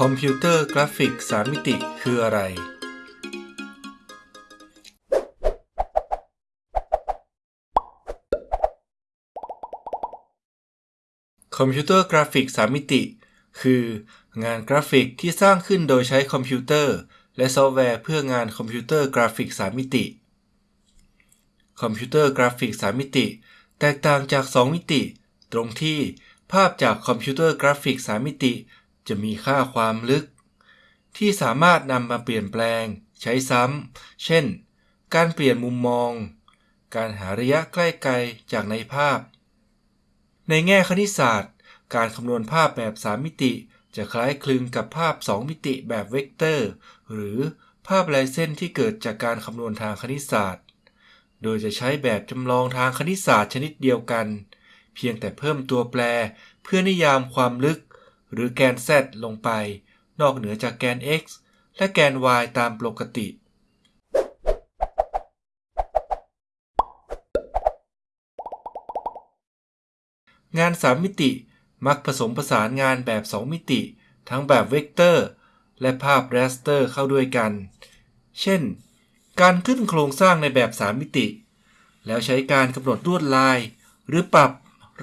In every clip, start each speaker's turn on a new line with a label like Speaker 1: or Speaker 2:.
Speaker 1: คอมพิวเตอร์กราฟิกสามมิติคืออะไร คอมพิวเตอร์กราฟิกสามมิติ คืองานกราฟิกที่สร้างขึ้นโดยใช้คอมพิวเตอร์ และซอฟต์แวร์เพื่องานคอมพิวเตอร์กราฟิกสามมิติ คอมพิวเตอร์กราฟิกสามมิติ แตกต่างจาก 2 มิติ ตรงที่ภาพจากคอมพิวเตอร์กราฟิกสามมิติ จะมีค่าความลึก ที่สามารถนำมาเปลี่ยนแปลง ใช้ซ้ำ เช่น การเปลี่ยนมุมมอง การหาระยะใกล้ไกลจากในภาพ ในแง่คณิตศาสตร์ การคำนวณภาพแบบ 3 มิติ จะคล้ายคลึงกับภาพ 2 มิติแบบเวกเตอร์ หรือภาพลายเส้นที่เกิดจากการคำนวณทางคณิตศาสตร์ โดยจะใช้แบบจำลองทางคณิตศาสตร์ชนิดเดียวกัน เพียงแต่เพิ่มตัวแปรเพื่อนิยามความลึก หรือแกน z ลงไป นอกเหนือจากแกน x และแกน y ตามปกติ งาน 3 มิติมักผสมผสานงานแบบ 2 มิติ ทั้งแบบเวกเตอร์ และภาพ raster เข้าด้วยกัน เช่น การขึ้นโครงสร้างในแบบ 3 มิติ แล้วใช้การกำหนดลวดลาย หรือปรับ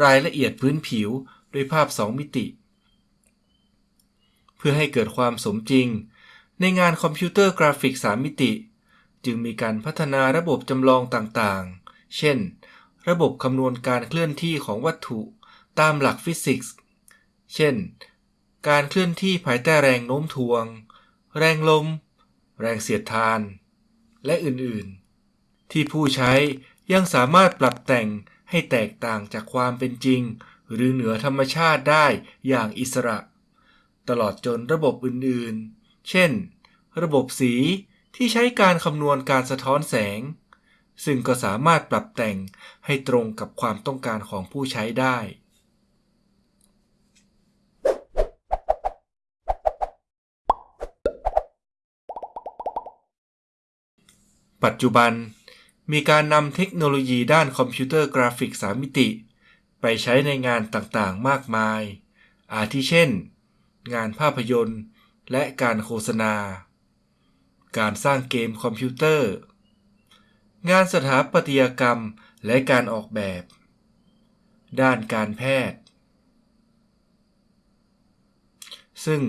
Speaker 1: รายละเอียดพื้นผิวด้วยภาพ 2 มิติ เพื่อให้เกิดความสมจริง ในงานคอมพิวเตอร์กราฟิก 3 มิติ จึงมีการพัฒนาระบบจำลองต่างๆ เช่น ระบบคำนวณการเคลื่อนที่ของวัตถุตามหลักฟิสิกส์ เช่น การเคลื่อนที่ภายใต้แรงโน้มถ่วง แรงลม แรงเสียดทาน และอื่นๆ ที่ผู้ใช้ยังสามารถปรับแต่งให้แตกต่างจากความเป็นจริง หรือเหนือธรรมชาติได้อย่างอิสระ ตลอดจนระบบอื่นๆ เช่น ระบบสีที่ใช้การคำนวณการสะท้อนแสง ซึ่งก็สามารถปรับแต่งให้ตรงกับความต้องการของผู้ใช้ได้ ปัจจุบัน มีการนำเทคโนโลยีด้านคอมพิวเตอร์กราฟิก 3มิติ ไปใช้ในงานต่างๆ มากมาย อาทิเช่น งานภาพยนตร์ และการโฆษณา การสร้างเกมคอมพิวเตอร์ งานสถาปัตยกรรมและการออกแบบ ด้านการแพทย์ ซึ่ง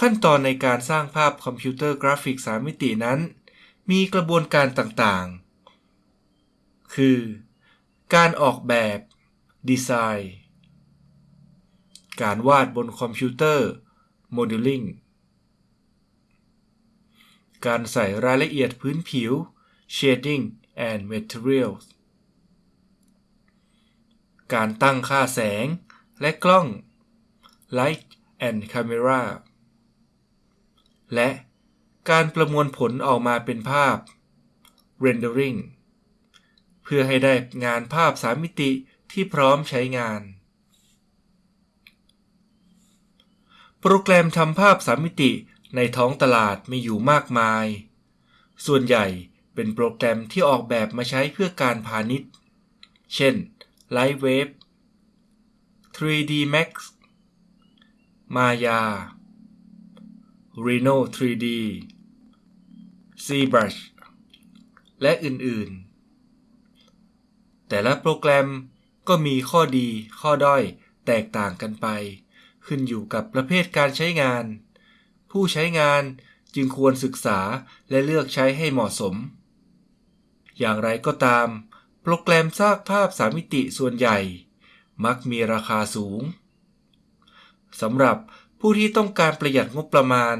Speaker 1: ขั้นตอนในการสร้างภาพคอมพิวเตอร์กราฟิก 3มิตินั้น มีกระบวนการต่างๆ คือ การออกแบบ ดีไซน์ การวาดบนคอมพิวเตอร์ โมเดลลิ่ง การใส่รายละเอียดพื้นผิว shading and materials การตั้งค่าแสงและกล้อง light and camera และ การประมวลผลออกมาเป็นภาพ rendering เพื่อให้ได้งานภาพสามมิติที่พร้อมใช้งาน โปรแกรมทำภาพสามมิติในท้องตลาดมีอยู่มากมาย ส่วนใหญ่เป็นโปรแกรมที่ออกแบบมาใช้เพื่อการพาณิชย์ เช่น Lightwave 3D Max Maya Reno 3D ZBrush และอื่นๆ แต่ละโปรแกรมก็มีข้อดีข้อด้อยแตกต่างกันไป ขึ้นอยู่กับประเภทการใช้งาน ผู้ใช้งานจึงควรศึกษาและเลือกใช้ให้เหมาะสม อย่างไรก็ตาม โปรแกรมสร้างภาพสามมิติส่วนใหญ่ มักมีราคาสูงสำหรับผู้ที่ต้องการประหยัดงบประมาณ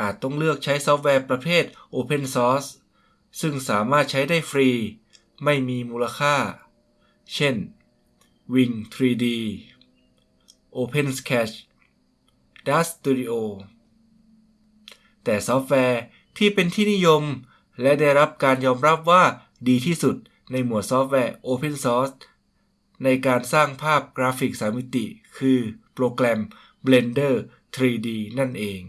Speaker 1: อาจต้องเลือกใช้ซอฟต์แวร์ประเภท Open Source ซึ่งสามารถใช้ได้ฟรี ไม่มีมูลค่า เช่น Wing 3D OpenSketch Dust Studio แต่ซอฟต์แวร์ที่เป็นที่นิยม และได้รับการยอมรับว่าดีที่สุดในหมวดซอฟต์แวร์ Open Source ในการสร้างภาพกราฟิกสามมิติ คือโปรแกรม Blender 3D นั่นเอง